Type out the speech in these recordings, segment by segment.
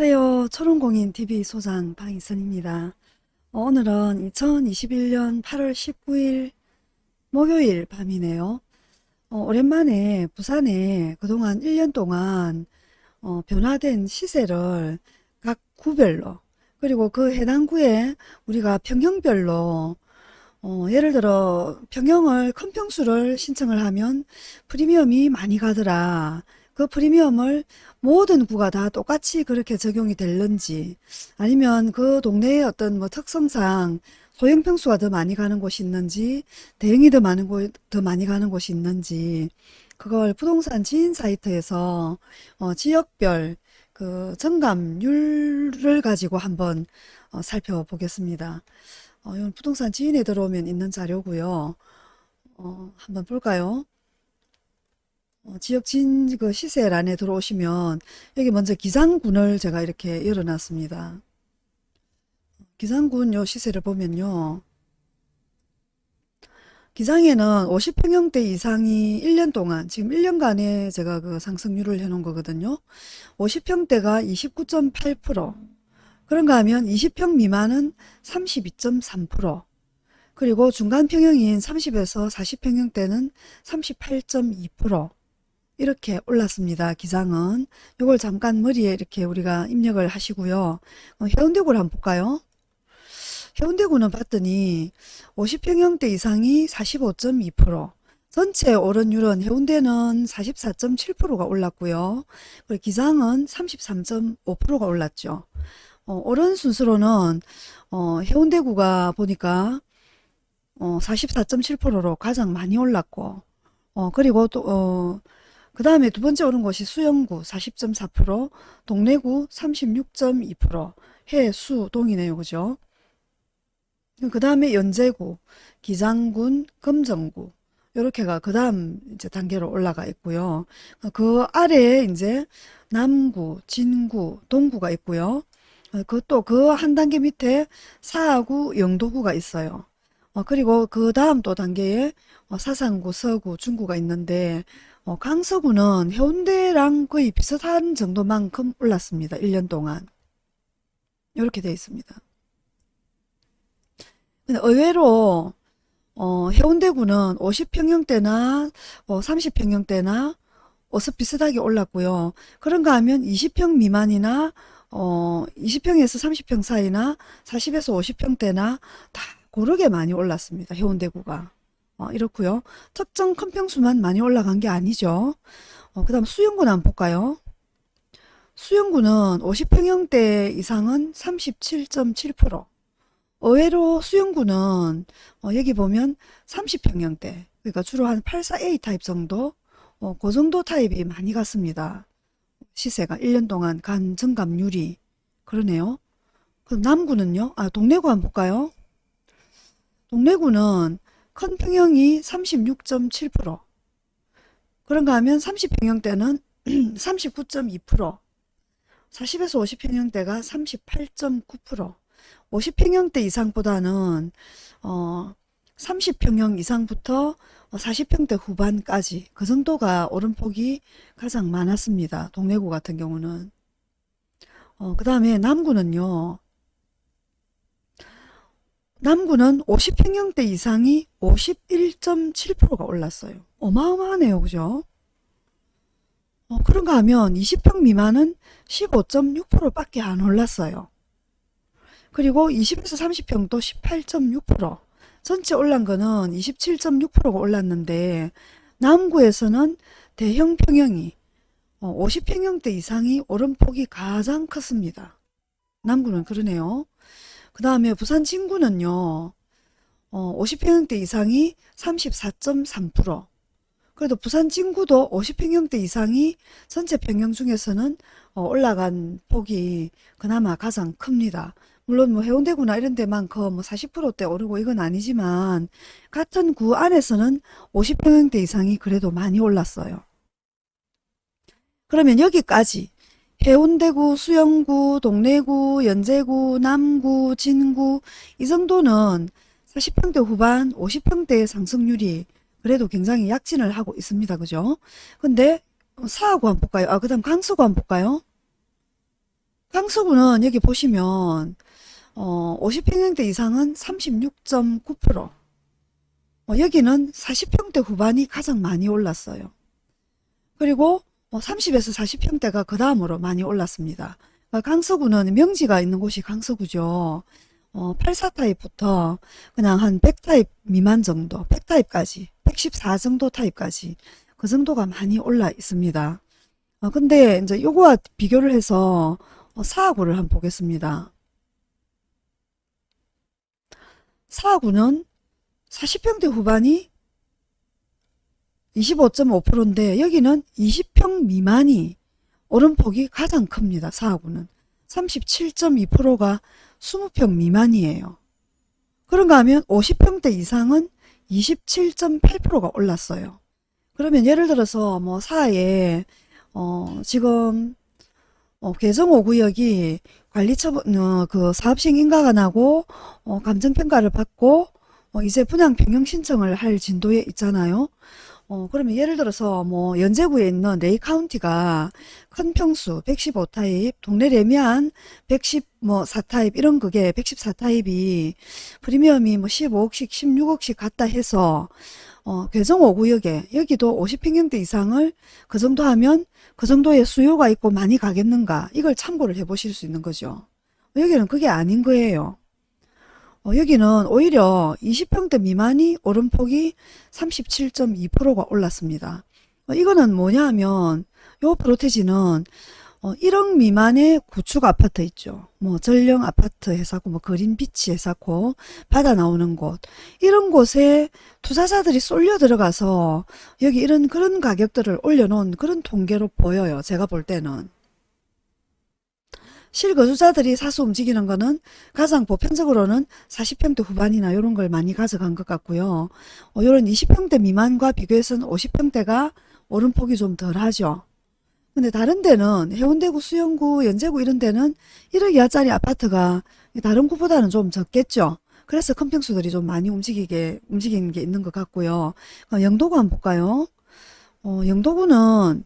안녕하세요. 초롱공인TV 소장 방희선입니다. 어, 오늘은 2021년 8월 19일 목요일 밤이네요. 어, 오랜만에 부산에 그동안 1년 동안 어, 변화된 시세를 각 구별로 그리고 그 해당 구에 우리가 평형별로 어, 예를 들어 평형을 큰 평수를 신청을 하면 프리미엄이 많이 가더라. 그 프리미엄을 모든 구가 다 똑같이 그렇게 적용이 될는지 아니면 그 동네의 어떤 뭐 특성상 소형 평수가 더 많이 가는 곳이 있는지 대형이 더 많은 곳, 더 많이 가는 곳이 있는지 그걸 부동산 지인 사이트에서 어, 지역별 그 정감률을 가지고 한번 어, 살펴보겠습니다. 어, 이건 부동산 지인에 들어오면 있는 자료고요. 어, 한번 볼까요? 어, 지역 진 그 시세 란에 들어오시면 여기 먼저 기장군을 제가 이렇게 열어놨습니다. 기장군 요 시세를 보면요. 기장에는 50평형대 이상이 1년 동안 지금 1년간에 제가 그 상승률을 해놓은 거거든요. 50평대가 29.8% 그런가 하면 20평 미만은 32.3% 그리고 중간평형인 30에서 40평형대는 38.2% 이렇게 올랐습니다. 기장은. 이걸 잠깐 머리에 이렇게 우리가 입력을 하시고요. 어, 해운대구를 한번 볼까요? 해운대구는 봤더니 50평형대 이상이 45.2% 전체 오른율은 해운대는 44.7%가 올랐고요. 그리고 기장은 33.5%가 올랐죠. 어, 오른 순서로는 어, 해운대구가 보니까 어, 44.7%로 가장 많이 올랐고 어, 그리고 또 어, 그 다음에 두 번째 오른 곳이 수영구 40.4%, 동래구 36.2%, 해 수 동이네요. 그죠? 그 다음에 연제구, 기장군, 금정구 이렇게가 그 다음 이제 단계로 올라가 있고요. 그 아래에 이제 남구, 진구, 동구가 있고요. 그 또 그 한 단계 밑에 사구, 영도구가 있어요. 어, 그리고 그 다음 또 단계에 어, 사상구, 서구, 중구가 있는데 어, 강서구는 해운대랑 거의 비슷한 정도만큼 올랐습니다. 1년 동안. 이렇게 되어 있습니다. 근데 의외로 어, 해운대구는 50평형대나 어, 30평형대나 어서 비슷하게 올랐고요. 그런가 하면 20평 미만이나 어, 20평에서 30평 사이나 40에서 50평대나 다 고르게 많이 올랐습니다. 해운대구가. 어, 이렇고요. 특정 큰 평수만 많이 올라간 게 아니죠. 어, 그 다음 수영구는 한번 볼까요? 수영구는 50평형대 이상은 37.7% 의외로 수영구는 어, 여기 보면 30평형대 그러니까 주로 한 84A 타입 정도 어, 그 정도 타입이 많이 갔습니다. 시세가 1년 동안 간 증감률이 그러네요. 그럼 남구는요? 아 동래구 한번 볼까요? 동래구는 큰 평형이 36.7% 그런가 하면 30평형대는 39.2% 40에서 50평형대가 38.9% 50평형대 이상보다는 어 30평형 이상부터 40평대 후반까지 그 정도가 오름폭이 가장 많았습니다. 동래구 같은 경우는 어, 그 다음에 남구는요. 남구는 50평형대 이상이 51.7%가 올랐어요. 어마어마하네요. 그죠? 어, 그런가 하면 20평 미만은 15.6% 밖에 안 올랐어요. 그리고 20에서 30평도 18.6% 전체 올란 거는 27.6%가 올랐는데 남구에서는 대형 평형이 50평형대 어, 이상이 오름폭이 가장 컸습니다. 남구는 그러네요. 그 다음에 부산 진구는요. 어, 50평형대 이상이 34.3% 그래도 부산 진구도 50평형대 이상이 전체 평형 중에서는 어, 올라간 폭이 그나마 가장 큽니다. 물론 뭐 해운대구나 이런 데만큼 뭐 40%대 오르고 이건 아니지만 같은 구 안에서는 50평형대 이상이 그래도 많이 올랐어요. 그러면 여기까지 해운대구, 수영구, 동래구, 연제구, 남구, 진구 이 정도는 40평대 후반 50평대 상승률이 그래도 굉장히 약진을 하고 있습니다. 그죠? 근데 사하구 한번 볼까요? 아, 그 다음 강서구 한번 볼까요? 강서구는 여기 보시면 어, 50평형대 이상은 36.9%. 어, 여기는 40평대 후반이 가장 많이 올랐어요. 그리고 30에서 40평대가 그 다음으로 많이 올랐습니다. 그러니까 강서구는 명지가 있는 곳이 강서구죠. 어, 84타입부터 그냥 한 100타입 미만 정도, 100타입까지, 114 정도 타입까지 그 정도가 많이 올라 있습니다. 어, 근데 이제 요거와 비교를 해서 어, 사하구를 한번 보겠습니다. 사하구는 40평대 후반이 25.5%인데 여기는 20평 미만이 오름폭이 가장 큽니다. 사하구는 37.2%가 20평 미만이에요. 그런가 하면 50평대 이상은 27.8%가 올랐어요. 그러면 예를 들어서 뭐 사하에 어 지금 어 개정 5구역이 관리처분 어, 그 사업시행 인가가 나고 어 감정평가를 받고 어 이제 분양 변경 신청을 할 진도에 있잖아요. 어, 그러면 예를 들어서 뭐 연제구에 있는 레이 카운티가 큰 평수 115타입, 동네 레미안 110뭐 4타입 이런 그게 114타입이 프리미엄이 뭐 15억씩 16억씩 갔다 해서 어, 괴정 5구역에 여기도 50평형대 이상을 그 정도 하면 그 정도의 수요가 있고 많이 가겠는가 이걸 참고를 해 보실 수 있는 거죠. 여기는 그게 아닌 거예요. 어, 여기는 오히려 20평대 미만이 오름폭이 37.2%가 올랐습니다. 어, 이거는 뭐냐 하면 요 프로테지는 어, 1억 미만의 구축 아파트 있죠. 뭐 전령 아파트 회사고 뭐 그린비치 회사고 바다 나오는 곳 이런 곳에 투자자들이 쏠려 들어가서 여기 이런 그런 가격들을 올려놓은 그런 통계로 보여요. 제가 볼 때는. 실거주자들이 사서 움직이는 거는 가장 보편적으로는 40평대 후반이나 이런 걸 많이 가져간 것 같고요. 어, 이런 20평대 미만과 비교해서는 50평대가 오름폭이 좀 덜하죠. 근데 다른 데는 해운대구, 수영구, 연제구 이런 데는 1억 이하짜리 아파트가 다른 구보다는 좀 적겠죠. 그래서 큰 평수들이 좀 많이 움직이게 움직이는 게 있는 것 같고요. 어, 영도구 한번 볼까요? 어, 영도구는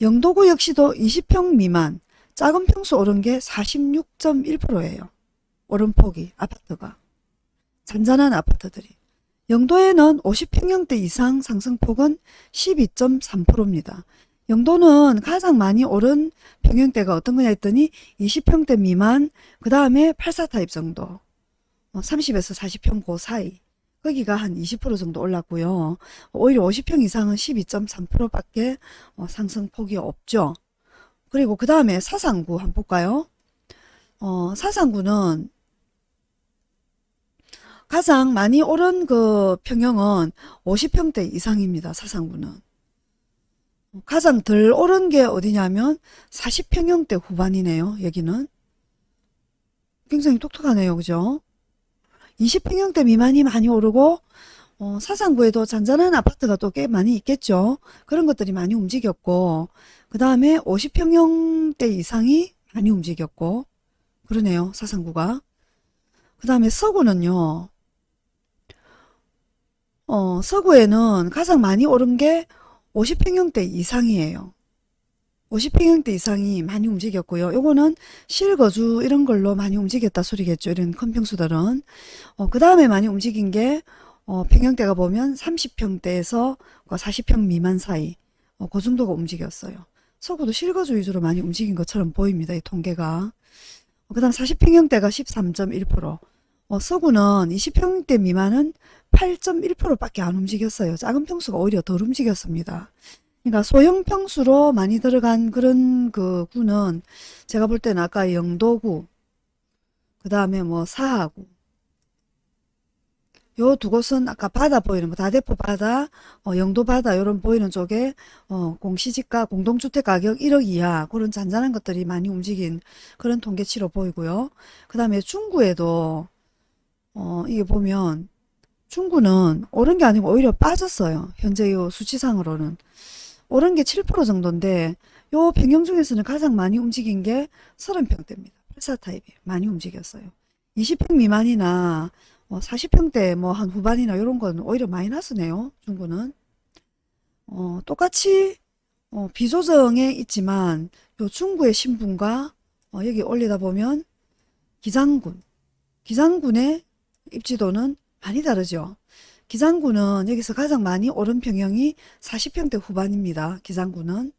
영도구 역시도 20평 미만 작은 평수 오른 게 46.1%예요. 오름폭이 아파트가. 잔잔한 아파트들이. 영도에는 50평형대 이상 상승폭은 12.3%입니다. 영도는 가장 많이 오른 평형대가 어떤 거냐 했더니 20평대 미만 그 다음에 84타입 정도 30에서 40평 그 사이 거기가 한 20% 정도 올랐고요. 오히려 50평 이상은 12.3%밖에 어, 상승폭이 없죠. 그리고 그 다음에 사상구 한번 볼까요? 어, 사상구는 가장 많이 오른 그 평형은 50평대 이상입니다. 사상구는. 가장 덜 오른 게 어디냐면 40평형대 후반이네요. 여기는. 굉장히 똑똑하네요. 그죠? 20평형대 미만이 많이 오르고 어, 사상구에도 잔잔한 아파트가 또 꽤 많이 있겠죠. 그런 것들이 많이 움직였고 그 다음에 50평형대 이상이 많이 움직였고 그러네요. 사상구가. 그 다음에 서구는요. 어, 서구에는 가장 많이 오른 게 50평형대 이상이에요. 50평형대 이상이 많이 움직였고요. 요거는 실거주 이런 걸로 많이 움직였다 소리겠죠. 이런 큰 평수들은. 어, 그 다음에 많이 움직인 게 어, 평형대가 보면 30평대에서 40평 미만 사이 어, 그 정도가 움직였어요. 서구도 실거주 위주로 많이 움직인 것처럼 보입니다. 이 통계가. 어, 그 다음 40평형대가 13.1% 어, 서구는 20평대 미만은 8.1%밖에 안 움직였어요. 작은 평수가 오히려 덜 움직였습니다. 그러니까 소형 평수로 많이 들어간 그런 그 구는 제가 볼 때는 아까 영도구, 그 다음에 뭐 사하구, 요 두 곳은 아까 바다 보이는 거 다대포 바다, 어, 영도 바다 요런 보이는 쪽에 어, 공시지가 공동주택 가격 1억 이하 그런 잔잔한 것들이 많이 움직인 그런 통계치로 보이고요. 그 다음에 중구에도 어, 이게 보면 중구는 오른 게 아니고 오히려 빠졌어요. 현재 요 수치상으로는. 오른 게 7% 정도인데 요 변경 중에서는 가장 많이 움직인 게 30평대입니다. 84타입이 많이 움직였어요. 20평 미만이나 40평대 뭐 한 후반이나 이런 건 오히려 마이너스네요. 중구는. 어, 똑같이 어, 비조정에 있지만 요 중구의 신분과 어, 여기 올리다 보면 기장군, 기장군의 입지도는 많이 다르죠. 기장군은 여기서 가장 많이 오른 평형이 40평대 후반입니다. 기장군은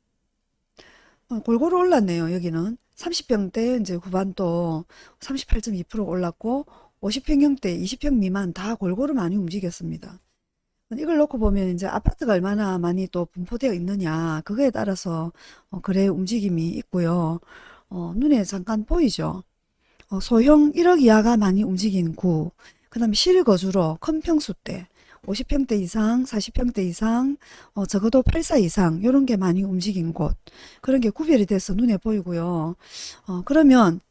어, 골고루 올랐네요. 여기는 30평대 이제 후반도 38.2% 올랐고 50평형대 20평 미만 다 골고루 많이 움직였습니다. 이걸 놓고 보면 이제 아파트가 얼마나 많이 또 분포되어 있느냐 그거에 따라서 어, 거래 움직임이 있고요. 어, 눈에 잠깐 보이죠. 어, 소형 1억 이하가 많이 움직인 구, 그 다음에 실거주로 큰 평수대 50평대 이상, 40평대 이상, 어, 적어도 84 이상 이런 게 많이 움직인 곳 그런 게 구별이 돼서 눈에 보이고요. 어, 그러면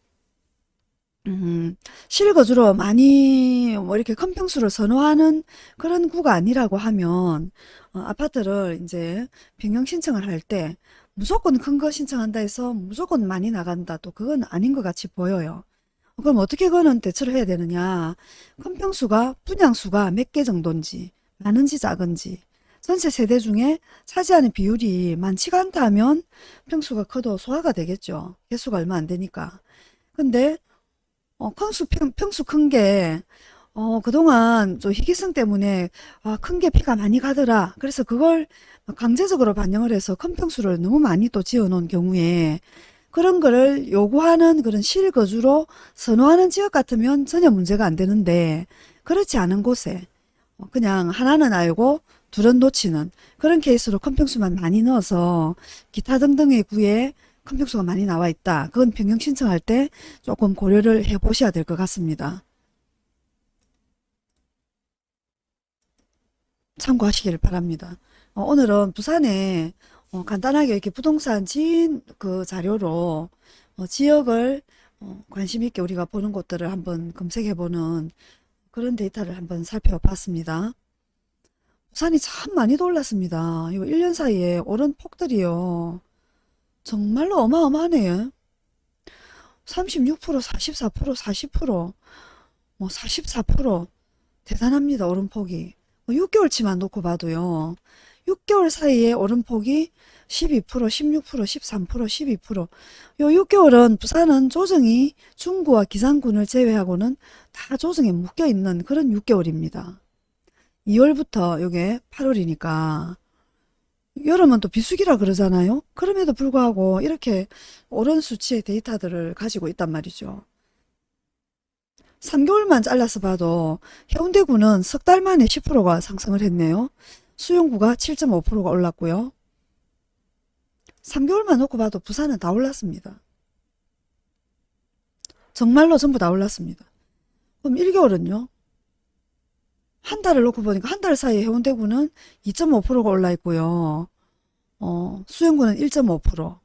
음, 실거주로 많이 뭐 이렇게 큰 평수를 선호하는 그런 구가 아니라고 하면 어, 아파트를 이제 변경 신청을 할 때 무조건 큰 거 신청한다 해서 무조건 많이 나간다 또 그건 아닌 것 같이 보여요. 그럼 어떻게 그거는 대처를 해야 되느냐 큰 평수가 분양수가 몇 개 정도인지 많은지 작은지 전체 세대 중에 차지하는 비율이 많지가 않다 하면 평수가 커도 소화가 되겠죠. 개수가 얼마 안 되니까. 근데 어, 평수, 평, 평수 큰 게, 어, 그동안 좀 희귀성 때문에, 아, 큰 게 피가 많이 가더라. 그래서 그걸 강제적으로 반영을 해서 큰 평수를 너무 많이 또 지어 놓은 경우에, 그런 거를 요구하는 그런 실거주로 선호하는 지역 같으면 전혀 문제가 안 되는데, 그렇지 않은 곳에, 어, 그냥 하나는 알고, 둘은 놓치는 그런 케이스로 큰 평수만 많이 넣어서, 기타 등등의 구에 큰 평수가 많이 나와 있다. 그건 변경 신청할 때 조금 고려를 해 보셔야 될 것 같습니다. 참고하시길 바랍니다. 어, 오늘은 부산에 어, 간단하게 이렇게 부동산 지인 그 자료로 어, 지역을 어, 관심 있게 우리가 보는 곳들을 한번 검색해 보는 그런 데이터를 한번 살펴봤습니다. 부산이 참 많이 올랐습니다. 이거 1년 사이에 오른 폭들이요. 정말로 어마어마하네요. 36%, 44%, 40%, 뭐 44% 대단합니다. 오름폭이. 6개월치만 놓고 봐도요. 6개월 사이에 오름폭이 12%, 16%, 13%, 12%. 요 6개월은 부산은 조정이 중구와 기상군을 제외하고는 다 조정에 묶여 있는 그런 6개월입니다. 2월부터 요게 8월이니까 여름은 또 비수기라 그러잖아요. 그럼에도 불구하고 이렇게 오른 수치의 데이터들을 가지고 있단 말이죠. 3개월만 잘라서 봐도 해운대구는 석 달 만에 10%가 상승을 했네요. 수용구가 7.5%가 올랐고요. 3개월만 놓고 봐도 부산은 다 올랐습니다. 정말로 전부 다 올랐습니다. 그럼 1개월은요? 한 달을 놓고 보니까 한 달 사이에 해운대구는 2.5%가 올라 있고요. 어, 수영구는 1.5%,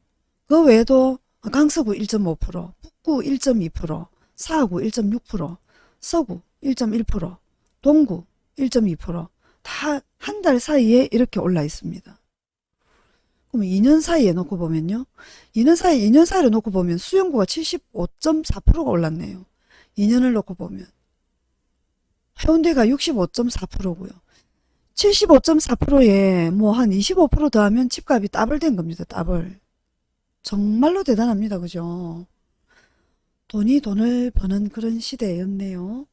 그 외에도 강서구 1.5%, 북구 1.2%, 사하구 1.6%, 서구 1.1%, 동구 1.2%다 한 달 사이에 이렇게 올라 있습니다. 그럼 2년 사이에 놓고 보면요. 2년 사이 2년 사이를 놓고 보면 수영구가 75.4%가 올랐네요. 2년을 놓고 보면 해운대가 65.4%고요. 75.4%에 뭐 한 25% 더하면 집값이 더블 된 겁니다. 더블. 정말로 대단합니다. 그죠? 돈이 돈을 버는 그런 시대였네요.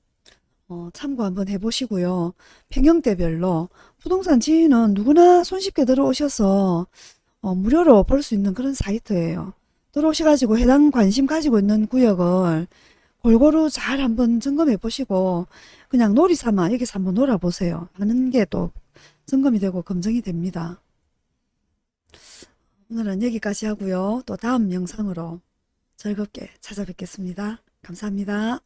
어, 참고 한번 해보시고요. 평형대별로 부동산 지인은 누구나 손쉽게 들어오셔서 어, 무료로 볼 수 있는 그런 사이트예요. 들어오셔가지고 해당 관심 가지고 있는 구역을 골고루 잘 한번 점검해 보시고 그냥 놀이 삼아 여기서 한번 놀아보세요. 하는 게 또 점검이 되고 검증이 됩니다. 오늘은 여기까지 하고요. 또 다음 영상으로 즐겁게 찾아뵙겠습니다. 감사합니다.